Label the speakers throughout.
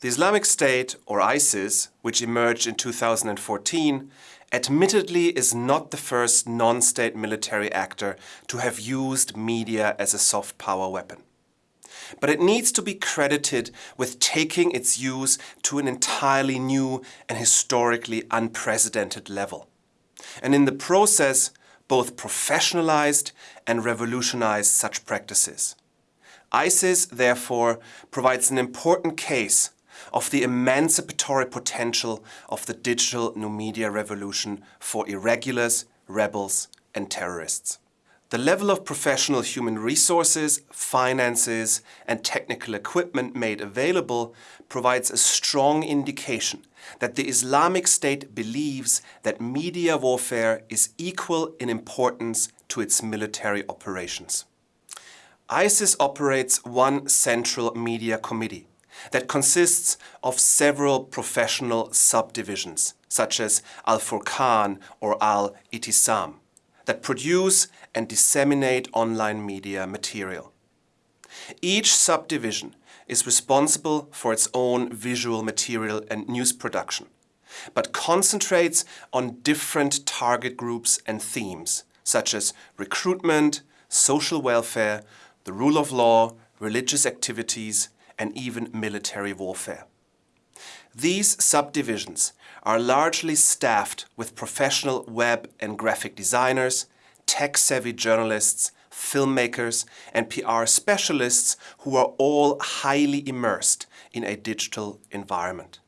Speaker 1: The Islamic State, or ISIS, which emerged in 2014, admittedly is not the first non-state military actor to have used media as a soft power weapon. But it needs to be credited with taking its use to an entirely new and historically unprecedented level. And in the process, both professionalized and revolutionized such practices. ISIS, therefore, provides an important case of the emancipatory potential of the digital new media revolution for irregulars, rebels and terrorists. The level of professional human resources, finances and technical equipment made available provides a strong indication that the Islamic State believes that media warfare is equal in importance to its military operations. ISIS operates one central media committee that consists of several professional subdivisions, such as Al-Furqan or Al-Itisam, that produce and disseminate online media material. Each subdivision is responsible for its own visual material and news production, but concentrates on different target groups and themes, such as recruitment, social welfare, the rule of law, religious activities, and even military warfare. These subdivisions are largely staffed with professional web and graphic designers, tech-savvy journalists, filmmakers and PR specialists who are all highly immersed in a digital environment.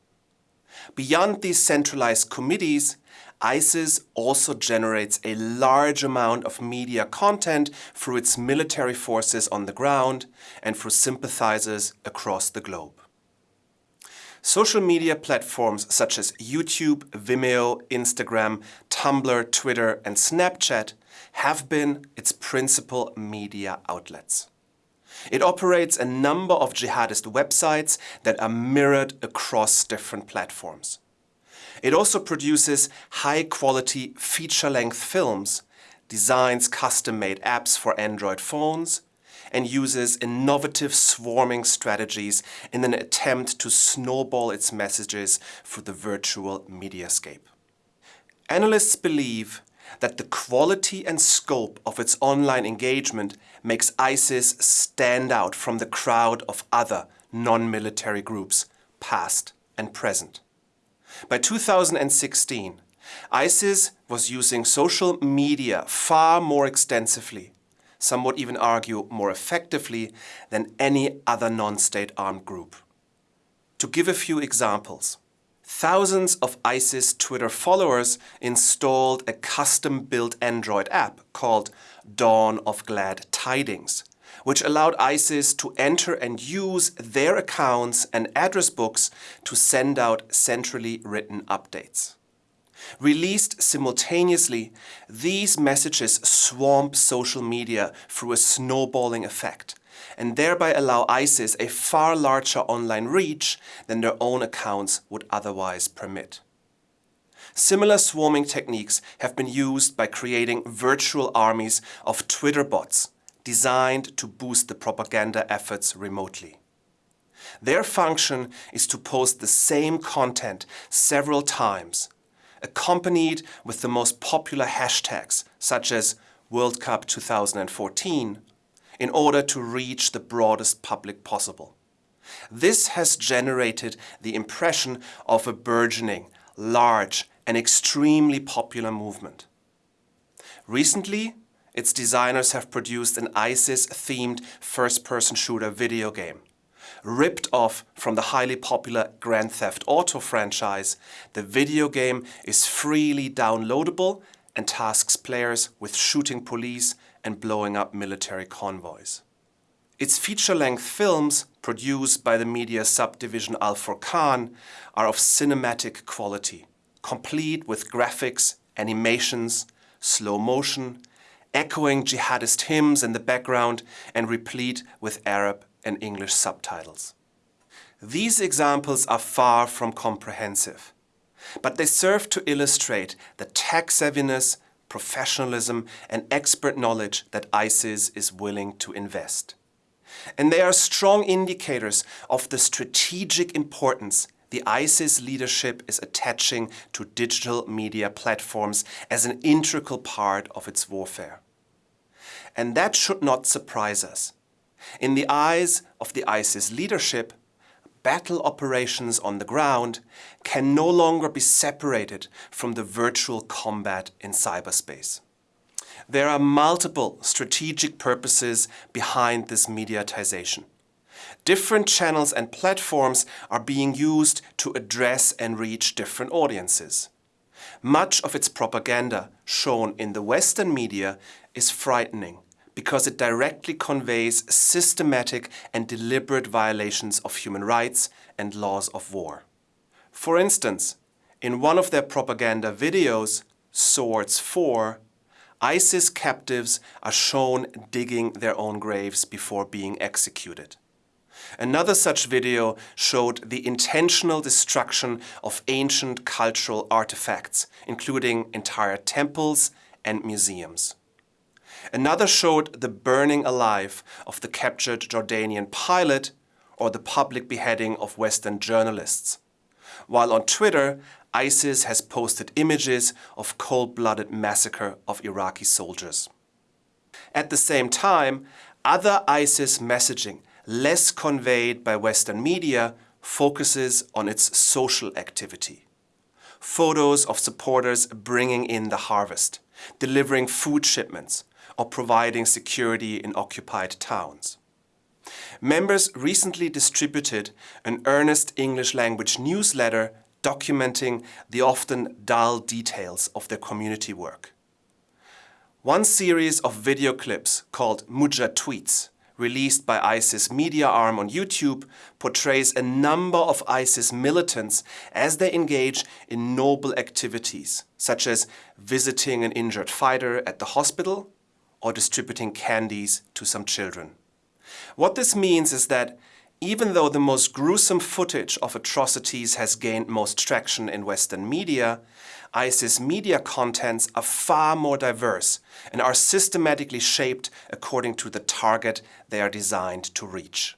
Speaker 1: Beyond these centralized committees, ISIS also generates a large amount of media content through its military forces on the ground and through sympathizers across the globe. Social media platforms such as YouTube, Vimeo, Instagram, Tumblr, Twitter and Snapchat have been its principal media outlets. It operates a number of jihadist websites that are mirrored across different platforms. It also produces high-quality feature-length films, designs custom-made apps for Android phones, and uses innovative swarming strategies in an attempt to snowball its messages through the virtual mediascape. Analysts believe that the quality and scope of its online engagement makes ISIS stand out from the crowd of other non-military groups, past and present. By 2016, ISIS was using social media far more extensively, some would even argue more effectively than any other non-state armed group. To give a few examples, thousands of ISIS Twitter followers installed a custom-built Android app called Dawn of Glad Tidings, which allowed ISIS to enter and use their accounts and address books to send out centrally written updates. Released simultaneously, these messages swamp social media through a snowballing effect and thereby allow ISIS a far larger online reach than their own accounts would otherwise permit. Similar swarming techniques have been used by creating virtual armies of Twitter bots designed to boost the propaganda efforts remotely. Their function is to post the same content several times, accompanied with the most popular hashtags such as World Cup 2014, in order to reach the broadest public possible. This has generated the impression of a burgeoning, large and extremely popular movement. Recently, its designers have produced an ISIS-themed first-person shooter video game. Ripped off from the highly popular Grand Theft Auto franchise, the video game is freely downloadable and tasks players with shooting police and blowing up military convoys. Its feature-length films, produced by the media subdivision Al-Furqan, are of cinematic quality, complete with graphics, animations, slow motion, echoing jihadist hymns in the background and replete with Arab and English subtitles. These examples are far from comprehensive, but they serve to illustrate the tech savviness, professionalism and expert knowledge that ISIS is willing to invest. And they are strong indicators of the strategic importance the ISIS leadership is attaching to digital media platforms as an integral part of its warfare. And that should not surprise us. In the eyes of the ISIS leadership, battle operations on the ground can no longer be separated from the virtual combat in cyberspace. There are multiple strategic purposes behind this mediatization. Different channels and platforms are being used to address and reach different audiences. Much of its propaganda shown in the Western media is frightening because it directly conveys systematic and deliberate violations of human rights and laws of war. For instance, in one of their propaganda videos, Swords 4, ISIS captives are shown digging their own graves before being executed. Another such video showed the intentional destruction of ancient cultural artifacts, including entire temples and museums. Another showed the burning alive of the captured Jordanian pilot or the public beheading of Western journalists. While on Twitter, ISIS has posted images of cold-blooded massacre of Iraqi soldiers. At the same time, other ISIS messaging, less conveyed by Western media, focuses on its social activity. Photos of supporters bringing in the harvest, delivering food shipments, or providing security in occupied towns. Members recently distributed an earnest English language newsletter documenting the often dull details of their community work. One series of video clips called Mujatweets, released by ISIS media arm on YouTube, portrays a number of ISIS militants as they engage in noble activities, such as visiting an injured fighter at the hospital or distributing candies to some children. What this means is that even though the most gruesome footage of atrocities has gained most traction in Western media, ISIS media contents are far more diverse and are systematically shaped according to the target they are designed to reach.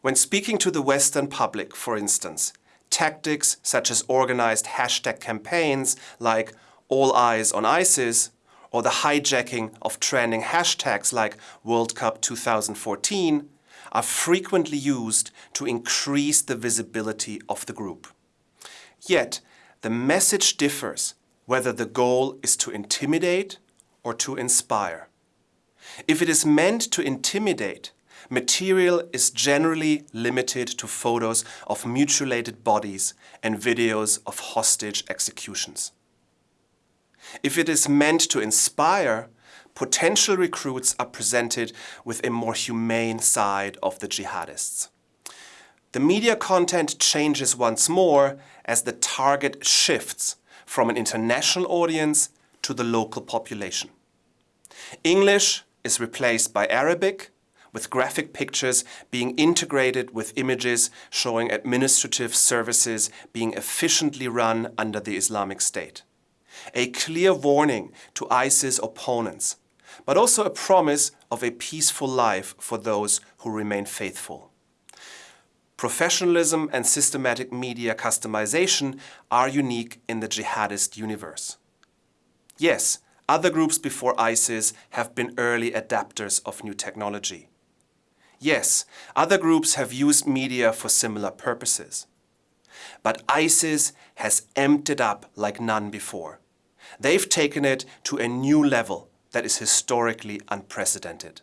Speaker 1: When speaking to the Western public, for instance, tactics such as organized hashtag campaigns like All Eyes on ISIS or the hijacking of trending hashtags like World Cup 2014 are frequently used to increase the visibility of the group. Yet, the message differs whether the goal is to intimidate or to inspire. If it is meant to intimidate, material is generally limited to photos of mutilated bodies and videos of hostage executions. If it is meant to inspire, potential recruits are presented with a more humane side of the jihadists. The media content changes once more as the target shifts from an international audience to the local population. English is replaced by Arabic, with graphic pictures being integrated with images showing administrative services being efficiently run under the Islamic State a clear warning to ISIS opponents, but also a promise of a peaceful life for those who remain faithful. Professionalism and systematic media customization are unique in the jihadist universe. Yes, other groups before ISIS have been early adapters of new technology. Yes, other groups have used media for similar purposes. But ISIS has emptied up like none before. They've taken it to a new level that is historically unprecedented.